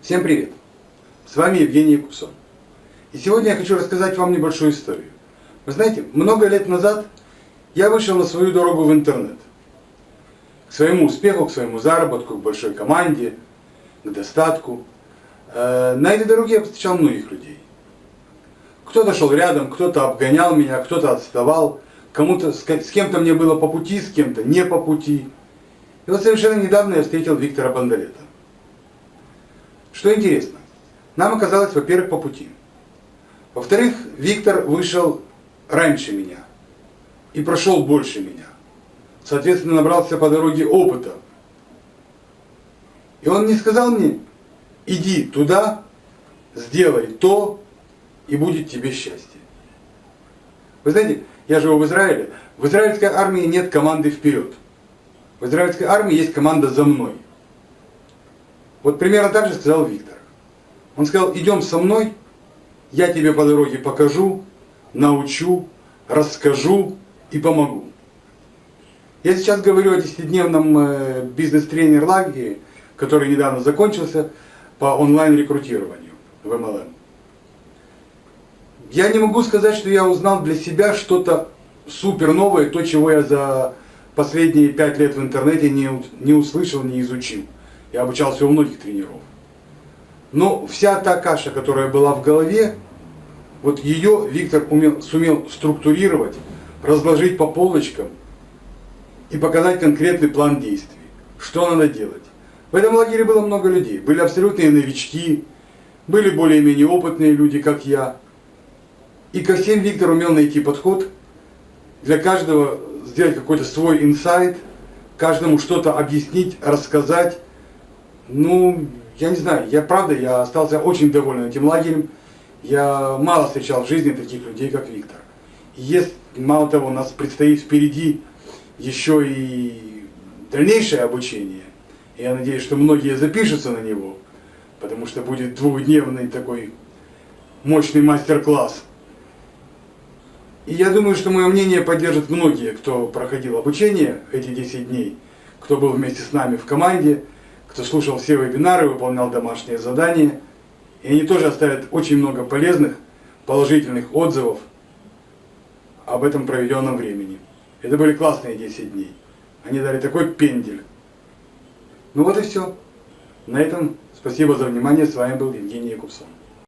Всем привет! С вами Евгений Якубсон. И сегодня я хочу рассказать вам небольшую историю. Вы знаете, много лет назад я вышел на свою дорогу в интернет. К своему успеху, к своему заработку, к большой команде, к достатку. Э, на этой дороге я встречал многих людей. Кто-то шел рядом, кто-то обгонял меня, кто-то отставал, кому-то с кем-то мне было по пути, с кем-то не по пути. И вот совершенно недавно я встретил Виктора Бондарета. Что интересно, нам оказалось, во-первых, по пути. Во-вторых, Виктор вышел раньше меня и прошел больше меня. Соответственно, набрался по дороге опыта. И он не сказал мне, иди туда, сделай то, и будет тебе счастье. Вы знаете, я живу в Израиле. В израильской армии нет команды вперед. В израильской армии есть команда за мной. Вот примерно так же сказал Виктор. Он сказал, идем со мной, я тебе по дороге покажу, научу, расскажу и помогу. Я сейчас говорю о десятидневном э, бизнес-тренер лагере, который недавно закончился по онлайн-рекрутированию в MLM. Я не могу сказать, что я узнал для себя что-то супер новое, то, чего я за последние пять лет в интернете не, не услышал, не изучил. Я обучался у многих тренеров. Но вся та каша, которая была в голове, вот ее Виктор умел, сумел структурировать, разложить по полочкам и показать конкретный план действий. Что надо делать. В этом лагере было много людей. Были абсолютные новички, были более-менее опытные люди, как я. И ко всем Виктор умел найти подход, для каждого сделать какой-то свой инсайт, каждому что-то объяснить, рассказать, ну, я не знаю, я правда, я остался очень доволен этим лагерем. Я мало встречал в жизни таких людей, как Виктор. Есть, мало того, у нас предстоит впереди еще и дальнейшее обучение. Я надеюсь, что многие запишутся на него, потому что будет двухдневный такой мощный мастер-класс. И я думаю, что мое мнение поддержат многие, кто проходил обучение эти 10 дней, кто был вместе с нами в команде кто слушал все вебинары, выполнял домашние задания. И они тоже оставят очень много полезных, положительных отзывов об этом проведенном времени. Это были классные 10 дней. Они дали такой пендель. Ну вот и все. На этом спасибо за внимание. С вами был Евгений Якубсон.